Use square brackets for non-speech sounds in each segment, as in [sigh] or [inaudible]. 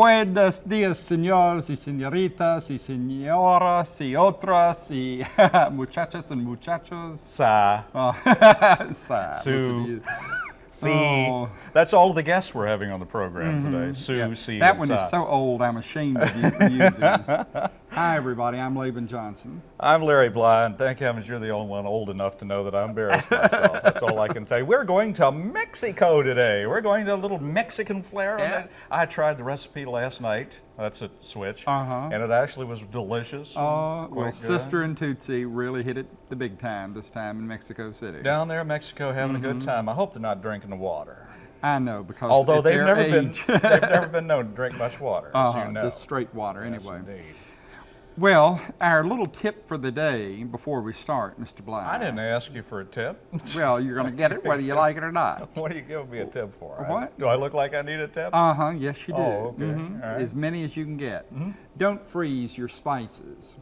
Buenos días, señores y señoritas y señoras y otras y [laughs] muchachos and muchachos. Sa, Uh, [laughs] sa- Sue. listen, Si. Oh. That's all the guests we're having on the program today. Sue, yeah, Si, that one Sa. is so old, I'm ashamed of you for using it. [laughs] Hi, everybody. I'm Laban Johnson. I'm Larry Bly, and thank heavens you're the only one old enough to know that I embarrassed myself. That's all I can say. We're going to Mexico today. We're going to a little Mexican flair. on Yeah. I tried the recipe last night. That's a switch. Uh-huh. And it actually was delicious. and Uh, well, good. Sister and Tootsie really hit it the big time this time in Mexico City. Down there in Mexico having a Mm-hmm. good time. I hope they're not drinking the water. I know because Although they've never age, been they've never been known to drink much water, as uh-huh, you know. just straight water Yes, anyway. indeed. Well, our little tip for the day before we start, Mr. Black. I didn't ask you for a tip. Well, you're going to get it whether you like it or not. [laughs] what are you giving me a tip for? I- What? do I look like I need a tip? Uh huh. Yes, you do. Oh, okay. Mhm. All right. As many as you can get. Don't freeze your spices.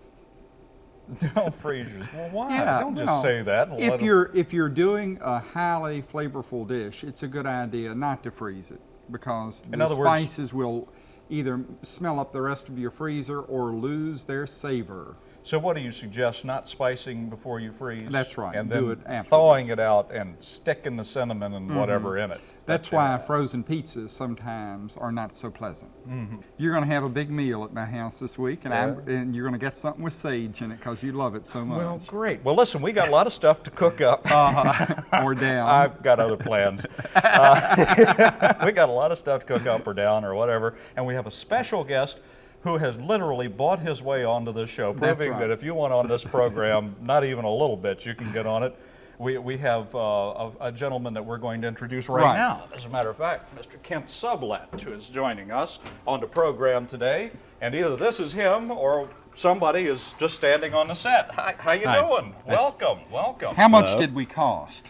[laughs] Don't freeze yours. Well, why? Yeah, Don't just say that. and let you're if you're doing a highly flavorful dish, it's a good idea not to freeze it because In the other words- spices will either smell up the rest of your freezer or lose their savor. So what do you suggest? Not spicing before you freeze. That's right, And do then it afterwards. thawing it out and sticking the cinnamon and mm-hmm. whatever in it. That's it. why frozen pizzas sometimes are not so pleasant. Mm-hmm. You're going to have a big meal at my house this week, and, I'm, and you're going to get something with sage in it because you love it so much. Well, great. Well, listen, we got a lot of stuff to cook up. [laughs] Uh-huh. or down. [laughs] I've got other plans. Uh, [laughs] we got a lot of stuff to cook up or down or whatever, and we have a special guest who has literally bought his way onto this show, proving right. that if you want on this program, [laughs] not even a little bit, you can get on it. We, we have uh, a, a gentleman that we're going to introduce right, Right. now. As a matter of fact, Mr. Kent Sublet, who is joining us on the program today. And either this is him or somebody is just standing on the set. Hi, how you Hi. doing? Welcome, welcome. How much Hello. did we cost?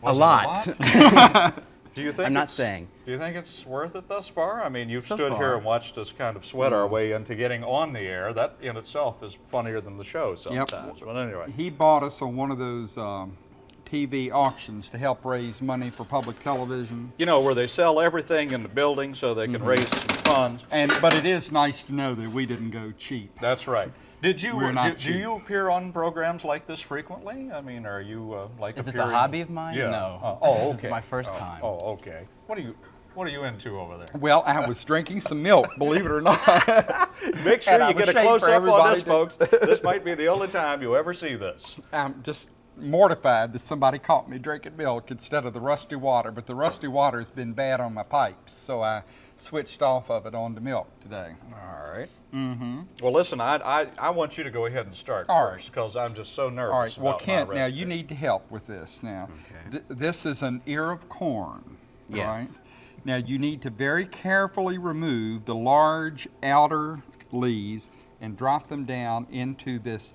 Was a it lot. [laughs] [laughs] Do you think I'm not saying. Do you think it's worth it thus far? I mean, you've So stood here and watched us kind of sweat our way into getting on the air. That in itself is funnier than the show sometimes. But anyway, He bought us on one of those um, TV auctions to help raise money for public television. you know where they sell everything in the building so they can Mm-hmm. raise some funds. And but it is nice to know that we didn't go cheap. That's right. Did you We're do, not do cheap. you appear on programs like this frequently? I mean, are you uh, like Is this a hobby of mine? Yeah. No. Uh, oh, okay. This is my first Oh, time. Oh, okay. What are you What are you into over there? Well, I was drinking some milk, believe it or not. [laughs] Make sure And you get a close up on this, to- folks. [laughs] This might be the only time you ever see this. I'm just mortified that somebody caught me drinking milk instead of the rusty water, but the rusty water has been bad on my pipes, so I switched off of it onto milk today. All right. Mm-hmm. Well, listen, I, I, I want you to go ahead and start All right. first because I'm just so nervous All right, well, Kent, my now you need to help with this now. Th- this is an ear of corn, Yes. right? Now you need to very carefully remove the large outer leaves and drop them down into this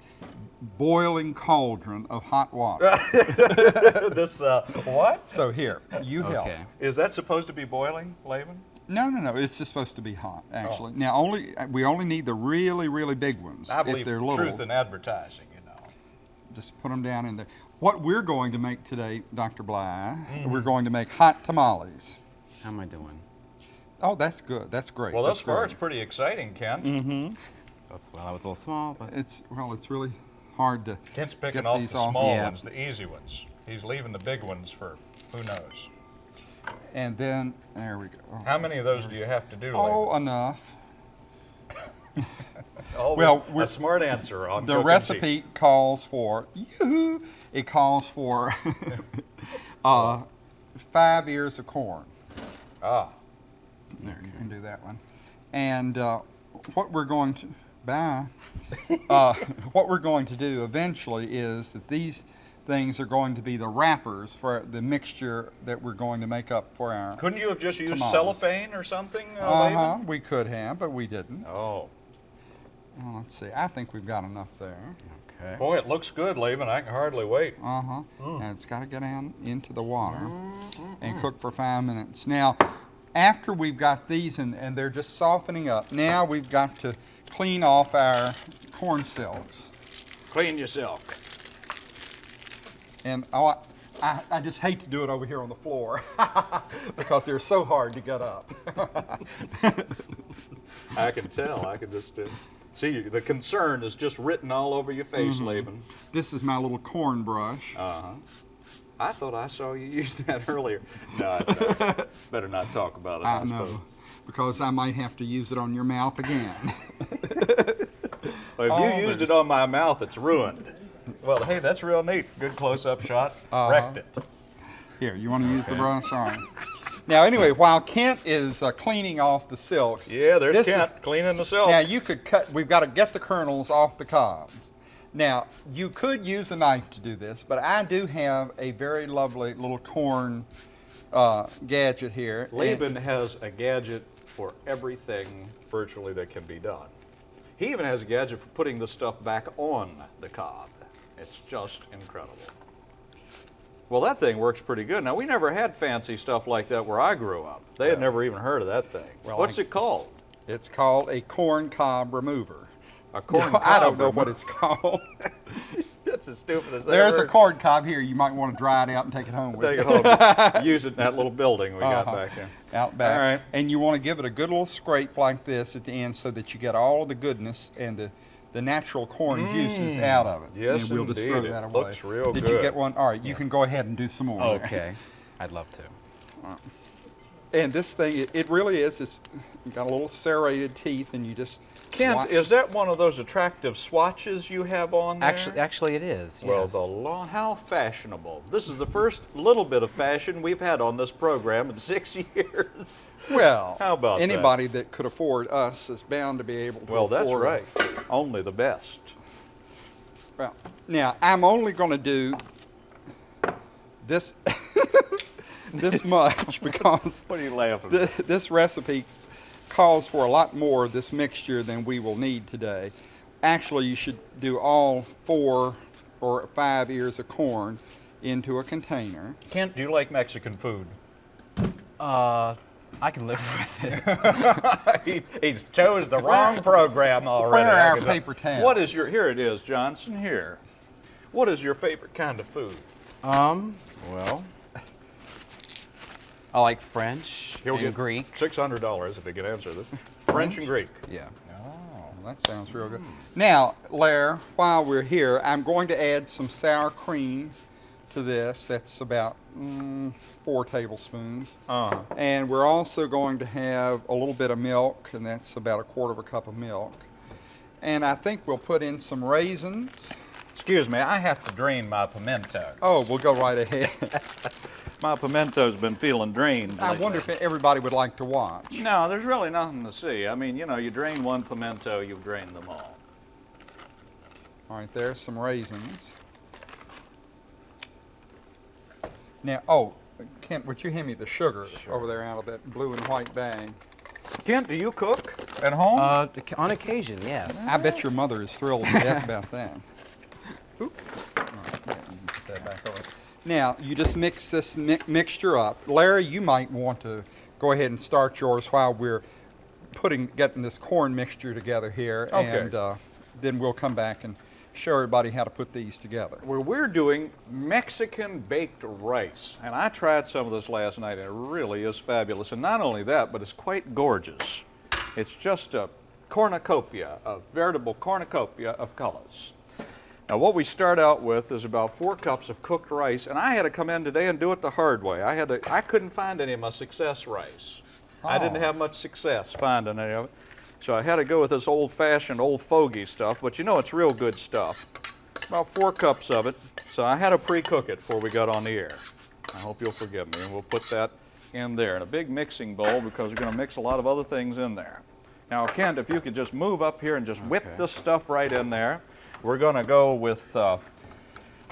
boiling cauldron of hot water. [laughs] this, uh, what? so here, you help. Okay. Is that supposed to be boiling, Laban? No, no, no. It's just supposed to be hot, actually. Now, only we only need the really, really big ones. I believe they're in little, truth in advertising, you know. just put them down in there. What we're going to make today, Dr. Bly, Mm-hmm. we're going to make hot tamales. How am I doing? Oh, that's good. That's great. Well, that's thus far, it's pretty exciting, Kent. Mm-hmm. Oops, well, I was a little small, but It's well, it's really hard to Kent's picking get off these the off. small Yeah. ones, the easy ones. He's leaving the big ones for who knows. And then there we go. How many of those do you have to do, Oh, Laban? enough. [laughs] Well, we're- a smart answer on The cooking recipe calls for yoo It calls for [laughs] uh, five ears of corn. Ah, There, you can do that one. And uh, what we're going to bye. [laughs] uh, what we're going to do eventually is that these things are going to be the wrappers for the mixture that we're going to make up for our. couldn't you have just used Tamales. cellophane or something, uh, Uh huh. We could have, but we didn't. Oh, Well, let's see. I think we've got enough there. okay. boy, it looks good, Laban. I can hardly wait. Uh huh. Mm. And it's got to go down into the water and cook for five minutes. Now, after we've got these and, and they're just softening up, now we've got to clean off our corn silks. Clean yourself. And oh, I, I, I just hate to do it over here on the floor [laughs] because they're so hard to get up. [laughs] I can tell. I can just uh, see the concern is just written all over your face, Mm-hmm. Laban. This is my little corn brush. Uh huh. I thought I saw you [laughs] use that earlier. No, I, I better not talk about it. I, I suppose. know, because I might have to use it on your mouth again. Well, if Oh, you used it on my mouth, it's ruined. Well, hey, that's real neat. Good close-up shot. Uh-huh. Wrecked it. Here, you want to use the brush? All right. Now, anyway, while Kent is uh, cleaning off the silks, Yeah, there's this is- Kent cleaning the silk. Now you could cut. We've got to get the kernels off the cob. Now you could use a knife to do this, but I do have a very lovely little corn uh, gadget here. Laban has a gadget for everything virtually that can be done. He even has a gadget for putting the stuff back on the cob. It's just incredible. Well, that thing works pretty good. Now, we never had fancy stuff like that where I grew up. They had never even heard of that thing. Well, What's I- it called? It's called a corn cob remover. A corn No, [laughs] I don't cob know what it's called. [laughs] That's as stupid as that. There's a corn cob here. You might want to dry it out and take it home with you. Take it home. [laughs] Use it in that little building we got Uh-huh. back there. out back. All right. And you want to give it a good little scrape like this at the end so that you get all of the goodness and the, the natural corn juices out of it. Mm. Yes, and we'll just indeed. throw It that away. looks real Did you get one? All right, you can go ahead and do some more. Okay. I'd love to. [laughs] And this thing, it, it really is. It's got a little serrated teeth, and you just. Kent, is that one of those attractive swatches you have on there? Actually, actually, it is. Well, the how fashionable. This is the first little bit of fashion we've had on this program in [laughs] six years. Well, [laughs] How about anybody that? could afford us is bound to be able to. Well, that's afford right. Only the best. Well, now I'm only going to do this [laughs] this much because What are you laughing at? this recipe calls for a lot more of this mixture than we will need today. Actually, you should do all four or five ears of corn into a container. Kent, do you like Mexican food? Uh, I can live [laughs] with it. [laughs] he, he's chose the wrong program already. Where are our paper towels? What is your, here it is, Johnson, here. What is your favorite kind of food? um, well, I like French He'll and Greek. $600 if he can answer this. French and Greek. Yeah. Well, that sounds real good. Now, Lair, while we're here, I'm going to add some sour cream to this. That's about mm, four tablespoons. Uh, And we're also going to have a little bit of milk, and that's about a quarter of a cup of milk. And I think we'll put in some raisins. excuse me, I have to drain my pimento. Oh, we'll go right ahead. [laughs] My pimento's been feeling drained. I lately. wonder if everybody would like to watch. No, there's really nothing to see. I mean, you know, you drain one pimento, you've drained them all. All right, there's some raisins. Now, oh, Kent, would you hand me the sugar over there out of that blue and white bag? Kent, do you cook at home? Uh, on occasion, yes. I bet your mother is thrilled to death about that. [laughs] Oop. All right, yeah, put that back over. Now, you just mix this mi- mixture up. Larry, you might want to go ahead and start yours while we're putting, getting this corn mixture together here. Okay. And uh, then we'll come back and show everybody how to put these together. Where we're doing Mexican baked rice. And I tried some of this last night, and it really is fabulous. And not only that, but it's quite gorgeous. It's just a cornucopia, a veritable cornucopia of colors. Now, what we start out with is about four cups of cooked rice, and I had to come in today and do it the hard way. I had to, I couldn't find any of my success rice. I didn't Oh. have much success finding any of it. So I had to go with this old-fashioned, old fogey stuff, but you know it's real good stuff. About four cups of it. So I had to pre-cook it before we got on the air. I hope you'll forgive me, and we'll put that in there in a big mixing bowl because we're going to mix a lot of other things in there. Now, Kent, if you could just move up here and just whip this stuff right in there. We're going to go with uh,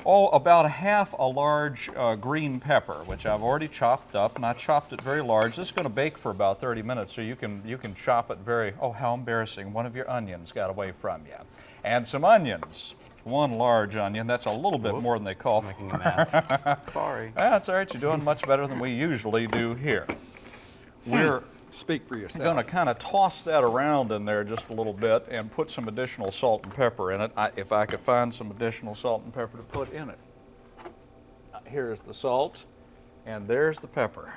oh, about half a large uh, green pepper, which I've already chopped up, and I chopped it very large. This is going to bake for about 30 minutes, so you can you can chop it very. Oh, how embarrassing! One of your onions got away from you, and some onions. One large onion. That's a little bit more than they call for. Making a mess. [laughs] Sorry. That's all right. You're doing much better than we usually do here. We're Speak for yourself. I'm going to kind of toss that around in there just a little bit and put some additional salt and pepper in it. I, if I could find some additional salt and pepper to put in it. Uh, here's the salt, and there's the pepper.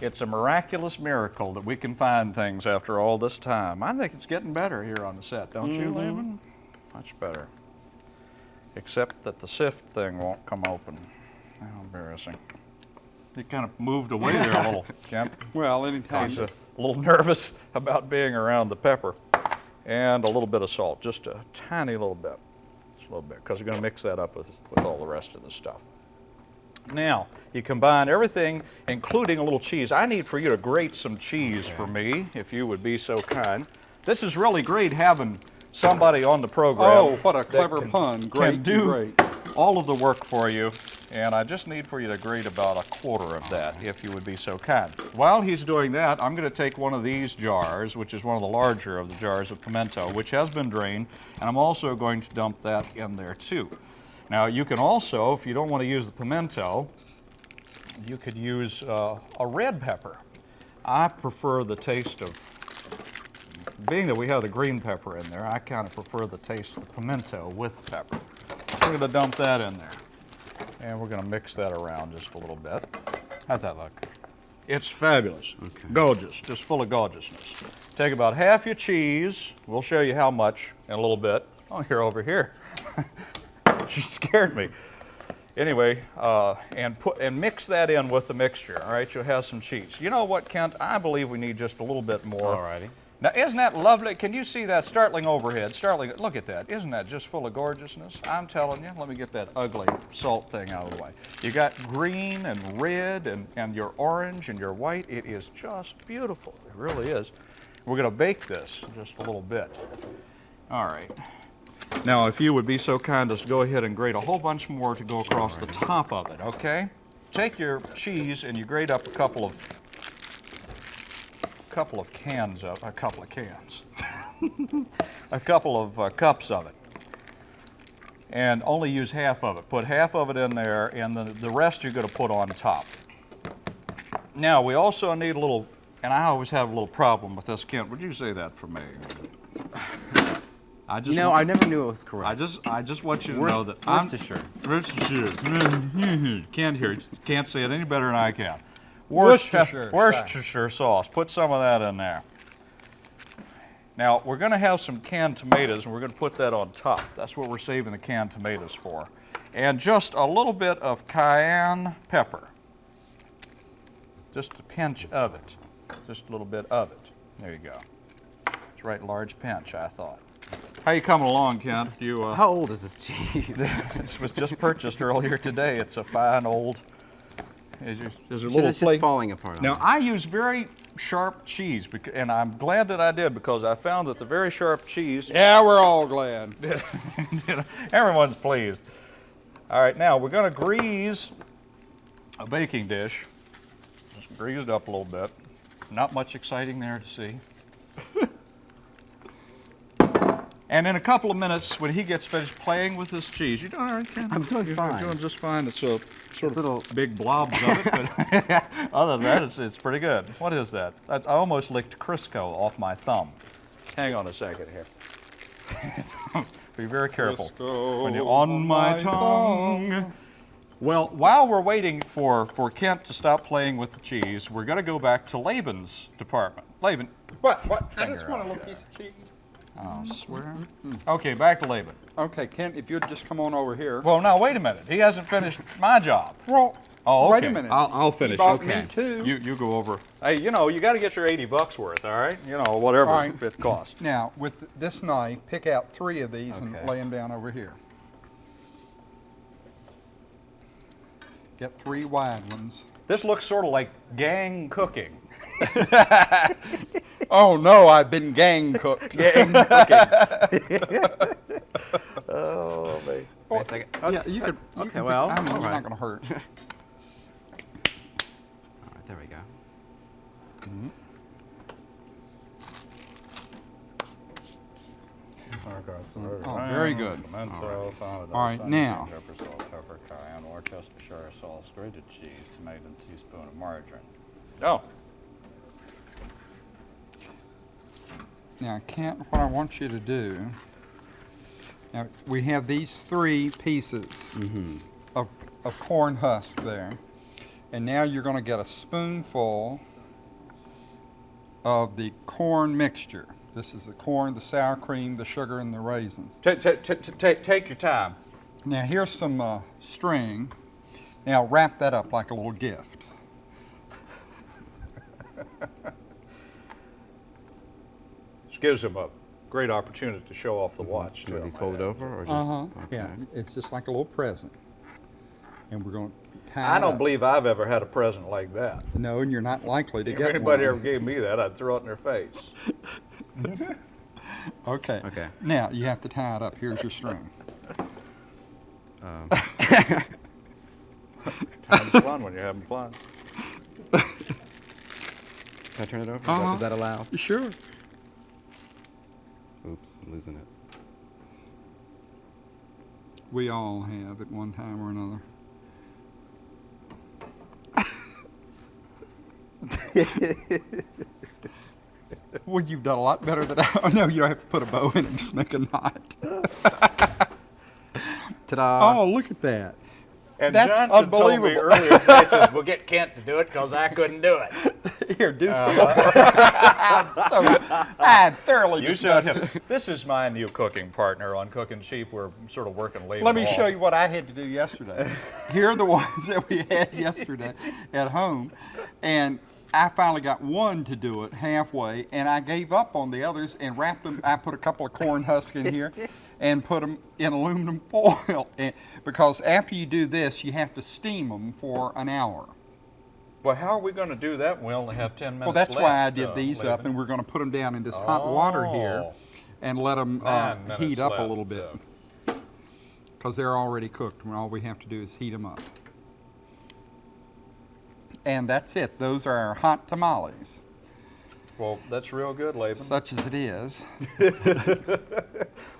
It's a miraculous miracle that we can find things after all this time. I think it's getting better here on the set, don't you, mm-hmm. Laban? Much better. Except that the sift thing won't come open. How embarrassing. You kind of moved away there a little, [laughs] Kent. Well, anytime. A little [laughs] nervous about being around the pepper. And a little bit of salt, just a tiny little bit. Just a little bit, because we're going to mix that up with, with all the rest of the stuff. Now, you combine everything, including a little cheese. I need for you to grate some cheese for me, if you would be so kind. This is really great having somebody on the program. Oh, what a clever can- pun. can do great. All of the work for you, and I just need for you to grate about a quarter of that, if you would be so kind. While he's doing that, I'm going to take one of these jars, which is one of the larger of the jars of pimento, which has been drained, and I'm also going to dump that in there too. Now, you can also, if you don't want to use the pimento, you could use uh, a red pepper. I prefer the taste of being that we have the green pepper in there, I kind of prefer the taste of the pimento with pepper. We're going to dump that in there. And we're going to mix that around just a little bit. How's that look? It's fabulous. okay. Gorgeous, just full of gorgeousness. Take about half your cheese. We'll show you how much in a little bit. Oh, here, over here. [laughs] she scared me. Anyway, uh, and put and mix that in with the mixture. All right, you'll have some cheese. You know what, Kent? I believe we need just a little bit more. Alrighty. Now, isn't that lovely? Can you see that startling overhead? Startling, look at that. Isn't that just full of gorgeousness? I'm telling you, let me get that ugly salt thing out of the way. You got green and red and, and your orange and your white. It is just beautiful. It really is. We're going to bake this just a little bit. All right. Now, if you would be so kind as to go ahead and grate a whole bunch more to go across the top of it, okay? Take your cheese and you grate up a couple of couple of cans of a couple of cans, [laughs] a couple of uh, cups of it, and only use half of it. Put half of it in there, and the, the rest you're going to put on top. Now we also need a little, and I always have a little problem with this. Kent, would you say that for me? I just want- I never knew it was correct. I just I just want you to Worst- know that I'm Worcestershire. Worcestershire. [laughs] can't hear it. Can't say it any better than I can. Worcestershire Worcestershire sauce. Put some of that in there. Now we're going to have some canned tomatoes, and we're going to put that on top. That's what we're saving the canned tomatoes for, and just a little bit of cayenne pepper. Just a pinch of it. Just a little bit of it. There you go. It's right, large pinch. I thought. How you coming along, Kent? You uh, How old is this cheese? [laughs] this was just purchased earlier today. It's a fine old. Is there, is there a it's little just flake? falling apart. Now. I use very sharp cheese, bec- and I'm glad that I did because I found that the very sharp cheese. Yeah, we're all glad. [laughs] Everyone's pleased. All right, now we're going to grease a baking dish. Just grease it up a little bit. Not much exciting there to see. [laughs] and in a couple of minutes, when he gets finished playing with this cheese, you're doing all right, Ken? I'm doing You're fine. doing just fine. It's a sort of little- big blobs of it, but [laughs] other than that, it's, it's pretty good. What is that? That's, I almost licked Crisco off my thumb. Hang on a second here. [laughs] Be very careful. Crisco when you're on my, my tongue. tongue. Well, while we're waiting for, for Kent to stop playing with the cheese, we're going to go back to Laban's department. Laban, What? What? I just want a little piece of cheese. I swear. Mm-hmm. Okay, back to Laban. Okay, Kent, if you'd just come on over here. Well, now wait a minute. He hasn't finished my job. Well, Oh, wait a minute. I'll- I'll finish. bought Okay. me too. You you go over. Hey, you know you got to get your 80 bucks worth, all right? You know whatever All right. it costs. [clears throat] Now, with this knife, pick out three of these Okay. and lay them down over here. Get three wide ones. This looks sort of like gang cooking. [laughs] [laughs] Oh no, I've been gang cooked. [laughs] Gang cooking. [laughs] oh man. Wait a second. yeah, you could. you okay, could- well, I mean, all you're right. not going to hurt. [laughs] All right, there we go. Mm-hmm. Oh, very good. Pimento, All right, now. Pepper, salt, pepper, cayenne, Worcestershire sauce, grated cheese, tomato, teaspoon of margarine. Oh, Now, Kent, what I want you to do. Now, we have these three pieces Mm-hmm. of, of corn husk there. And now you're going to get a spoonful of the corn mixture. This is the corn, the sour cream, the sugar, and the raisins. Take, take, take, take, take your time. Now here's some uh, string. Now wrap that up like a little gift. This gives him a great opportunity to show off the watch. Do too, these I folded might over or just? Uh-huh. okay. Yeah, it's just like a little present. And we're going to tie I don't up. believe I've ever had a present like that. No, and you're not likely to If get anybody one. ever gave me that, I'd throw it in their face. [laughs] Okay. Okay. Now you have to tie it up. Here's your string. Um, [laughs] Time's fun when you're having fun. can I turn it over? Is, that, Uh-huh. is that allowed? Sure. Oops, I'm losing it. We all have at one time or another. [laughs] well, you've done a lot better than I. [laughs] Oh, no, you don't have to put a bow in it. Just make a knot. [laughs] Ta-da! oh, look at that. And That's Johnson told me unbelievable. earlier, he says, we'll get Kent to do it because I couldn't do it. Here, do uh-huh. some. [laughs] I'm so I'm thoroughly You showed disgusted. him. This is my new cooking partner on Cooking Cheap. We're sort of working late. Let me show you what I had to do yesterday. Here are the ones that we had [laughs] yesterday at home. And I finally got one to do it halfway, and I gave up on the others and wrapped them. I put a couple of corn husks in here and put them in aluminum [laughs] foil. And, because after you do this, you have to steam them for an hour. Well, how are we going to do that? We only have 10 minutes Well, that's left, why I did uh, these up, and we're going to put them down in this hot water here Oh. and let them uh, heat up a little bit. so. because they're already cooked and all we have to do is heat them up. And that's it. Those are our hot tamales, Well, that's real good, Laban. such as it is. [laughs]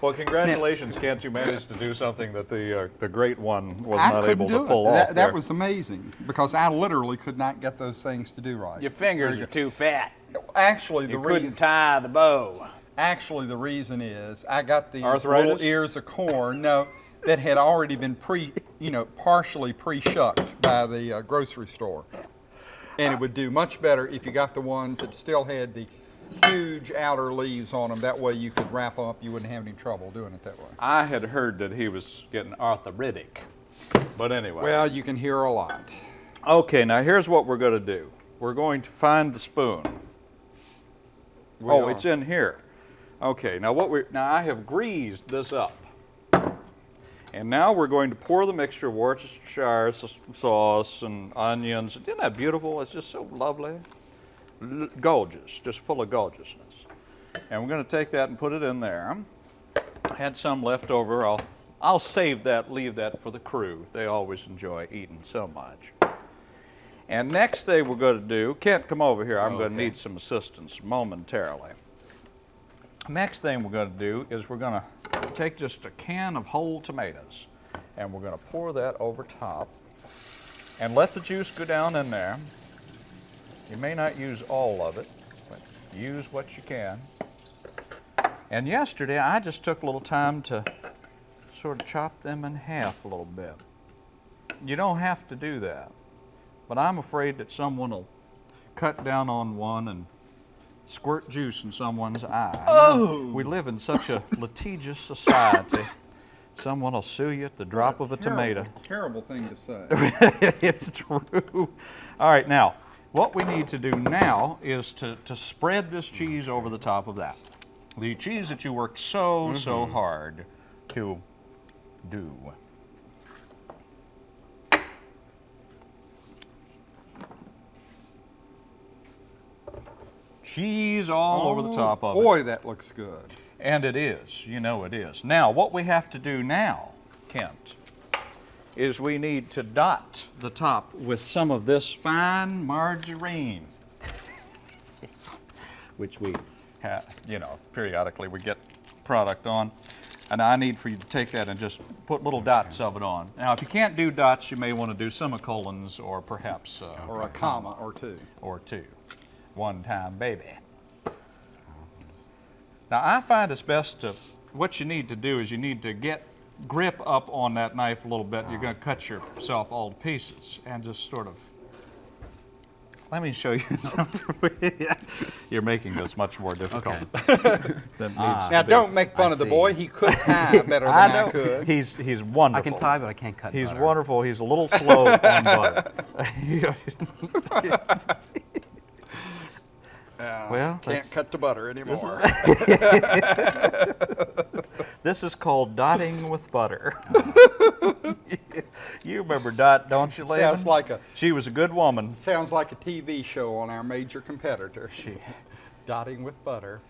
Well, congratulations, Kent. You managed to do something that the uh, the great one was I not couldn't able do to it. pull that, off. that there. was amazing because I literally could not get those things to do right. Your fingers are too fat. Actually, the You reason couldn't tie the bow. actually the reason is I got these Arthritis? little ears of corn. No, that had already been pre, you know, partially pre-shucked by the uh, grocery store. And it would do much better if you got the ones that still had the huge outer leaves on them. That way you could wrap them up. You wouldn't have any trouble doing it that way. I had heard that he was getting arthritic, but anyway. Well, you can hear a lot. Okay, now here's what we're going to do. We're going to find the spoon. We oh, are. it's in here. Okay, now what we now I have greased this up. And now we're going to pour the mixture of Worcestershire sauce and onions. Isn't that beautiful? It's just so lovely. L- gorgeous, just full of gorgeousness. And we're going to take that and put it in there. I had some left over. I'll, I'll save that, leave that for the crew. They always enjoy eating so much. And next thing we're going to do, Kent, come over here. I'm going to need some assistance momentarily. Next thing we're going to do is we're going to take just a can of whole tomatoes and we're going to pour that over top and let the juice go down in there. You may not use all of it, but use what you can. And yesterday I just took a little time to sort of chop them in half a little bit. You don't have to do that, but I'm afraid that someone will cut down on one and squirt juice in someone's eye. Oh! We live in such a litigious society. Someone will sue you at the drop of a tomato. Terrible thing to say. [laughs] it's true. All right, now, what we need to do now is to, to spread this cheese over the top of that. The cheese that you worked so, so mm-hmm. hard to do. Cheese all over the top of it. Boy, that looks good. And it is, you know it is. Now, what we have to do now, Kent, is we need to dot the top with some of this fine margarine, [laughs] which we have, you know, periodically we get product on. And I need for you to take that and just put little dots of it on. Now, if you can't do dots, you may want to do semicolons or perhaps uh, Or a comma or two. or two. One time, baby. Now, I find it's best to, what you need to do is you need to get grip up on that knife a little bit, you're going to cut yourself all to pieces and just sort of. Let me show you [laughs] something. You're making this much more difficult [laughs] than it needs to ah. Now, be. don't make fun I of the boy. He could tie [laughs] better than I I, know. could. He's he's wonderful. I can tie, but I can't cut He's butter. wonderful. He's a little slow on butter. Uh, well, Can't cut the butter anymore. [laughs] this is called dotting with butter. [laughs] you remember Dot, don't you, Laban? Sounds like a She was a good woman. sounds like a TV show on our major competitor. She [laughs] dotting with butter.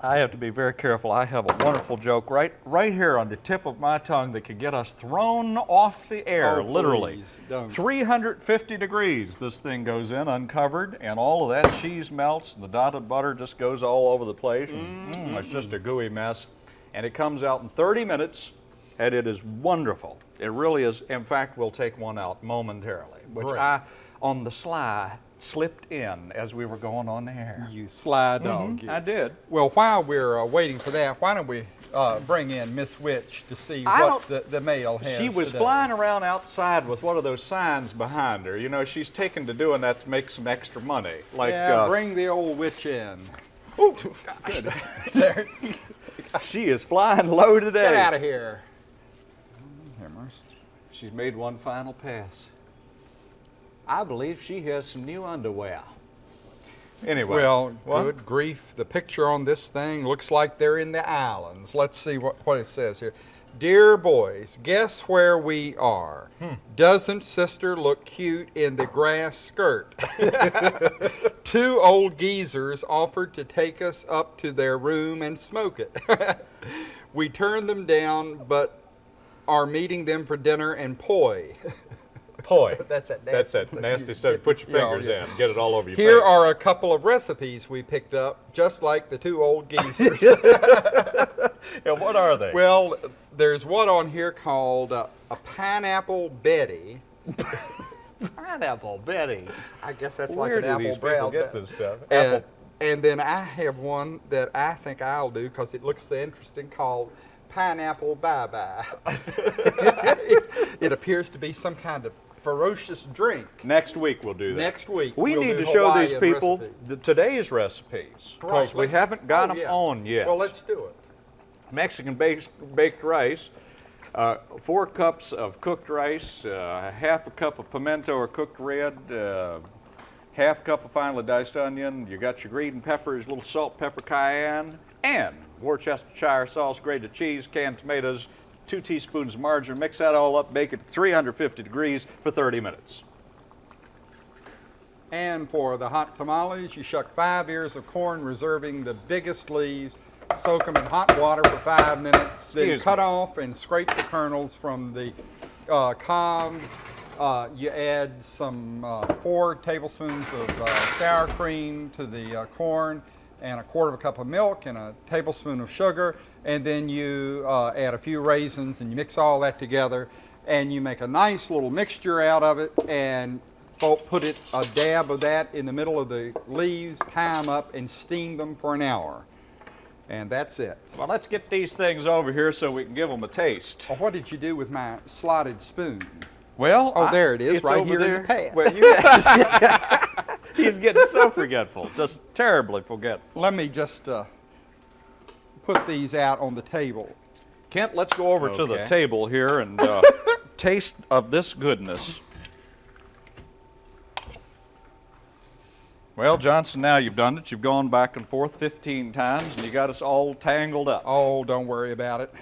I have to be very careful. I have a wonderful joke right right here on the tip of my tongue that could get us thrown off the air, Oh, literally. please, 350 degrees this thing goes in uncovered and all of that cheese melts and the dotted butter just goes all over the place. and, mm, it's just a gooey mess. And it comes out in 30 minutes and it is wonderful. It really is. In fact, we'll take one out momentarily, which Great. I, on the sly, slipped in as we were going on the air. You sly dog. you. I did. Well, while we're uh, waiting for that, why don't we uh, bring in Miss Witch to see I what the, the mail has She was today. flying around outside with one of those signs behind her. You know, she's taken to doing that to make some extra money. Like, yeah, uh, bring the old witch in. [laughs] Ooh, [laughs] good. there, [laughs] she is flying low today. get out of here. Hammers. She's made one final pass. I believe she has some new underwear. Anyway. Well, what? good grief. The picture on this thing looks like they're in the islands. Let's see what, what it says here. Dear boys, guess where we are? Hmm. Doesn't sister look cute in the grass skirt? [laughs] Two old geezers offered to take us up to their room and smoke it. [laughs] we turned them down, but are meeting them for dinner and poi. [laughs] Poi. [laughs] That's that That's nasty that stuff. nasty stuff. Put your yeah, fingers yeah. in. Get it all over your Here face. are a couple of recipes we picked up, just like the two old geezers. [laughs] And what are they? well, there's one on here called uh, a pineapple Betty. [laughs] pineapple, Betty. I guess that's Where like do an these apple people brown. get this stuff? And, Apple. and then I have one that I think I'll do because it looks so interesting called pineapple bye bye. it, it appears to be some kind of ferocious drink. Next week we'll do that. Next week We we'll need to show these people the, today's recipes because Right, we haven't got oh, them yeah. on yet. Well, let's do it. Mexican baked, baked rice, uh, four cups of cooked rice, uh, half a cup of pimento or cooked red, uh, half cup of finely diced onion. You got your green and peppers, little salt, pepper, cayenne, and Worcestershire sauce, grated cheese, canned tomatoes, two teaspoons of margarine. Mix that all up, bake it at 350 degrees for 30 minutes. And for the hot tamales, you shuck five ears of corn, reserving the biggest leaves. Soak them in hot water for five minutes. then Excuse cut me. off and scrape the kernels from the uh, cobs. Uh, you add some uh, four tablespoons of uh, sour cream to the uh, corn and a quarter of a cup of milk and a tablespoon of sugar. And then you uh, add a few raisins and you mix all that together and you make a nice little mixture out of it and put it a dab of that in the middle of the leaves, tie them up, and steam them for an hour. And that's it. Well, let's get these things over here so we can give them a taste. Well, what did you do with my slotted spoon? Well, Oh, I- there it is, right here in the pad. Well, guys, [laughs] he's getting so forgetful, just terribly forgetful. Let me just uh, put these out on the table. Kent, let's go over to the table here and uh, [laughs] taste of this goodness. Well, Johnson, now you've done it. You've gone back and forth 15 times, and you got us all tangled up. Oh, don't worry about it.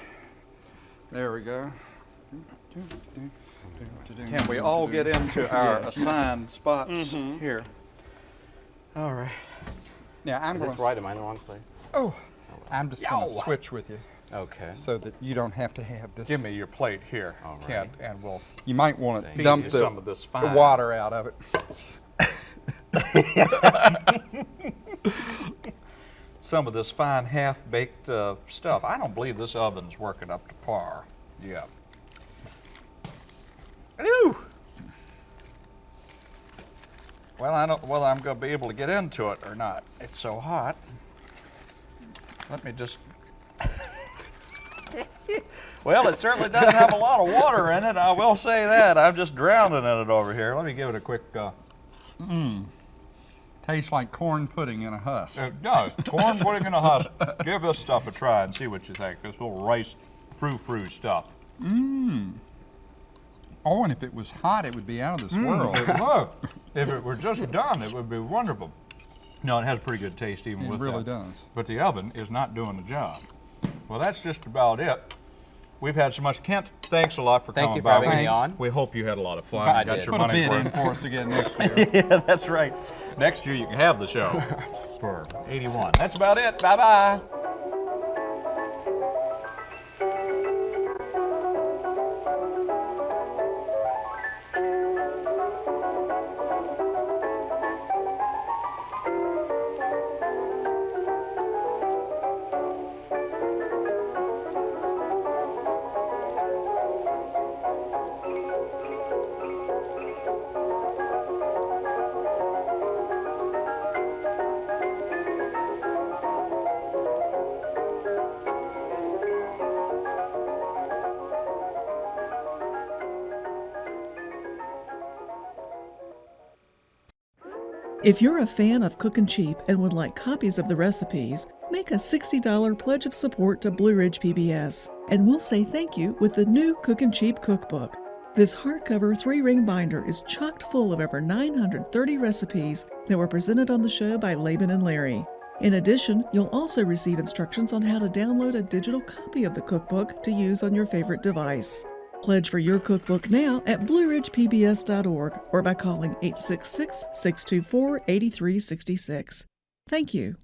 There we go. Can we all get into [laughs] our Yes. assigned spots here? All right. Now I'm Is going this right? Am I in the wrong place? Oh, I'm just going to switch with you Okay. so that you don't have to have this. Give me your plate here, All right. Kent, and we'll You might want to dump the, some of this the fine. water out of it. [laughs] some of this fine half-baked uh, stuff. I don't believe this oven's working up to par. Yeah. Ooh. Well, I don't know whether I'm going to be able to get into it or not. It's so hot. Let me just. Well, it certainly doesn't have a lot of water in it. I will say that. I'm just drowning in it over here. Let me give it a quick. Uh, mm. Tastes like corn pudding in a husk. Uh, it does. Corn pudding in a husk. Give this stuff a try and see what you think. This little rice frou-frou stuff. Mmm. Oh, and if it was hot, it would be out of this mm, world. It would. If it were just done, it would be wonderful. No, it has pretty good taste even with It with really that. does. But the oven is not doing the job. Well, that's just about it. We've had so much. Kent, thanks a lot for Thank coming you for by. having We- me on. We hope you had a lot of fun. I and got did. your Put a money's bid in for us again next [laughs] year. yeah, that's right. Next year you can have the show [laughs] for 81. That's about it. Bye bye If you're a fan of Cookin' Cheap and would like copies of the recipes, make a $60 pledge of support to Blue Ridge PBS, and we'll say thank you with the new Cookin' Cheap cookbook. This hardcover three ring binder is chocked full of over 930 recipes that were presented on the show by Laban and Larry. In addition, you'll also receive instructions on how to download a digital copy of the cookbook to use on your favorite device. Pledge for your cookbook now at blueridgepbs.org or by calling 866 624 8366. Thank you.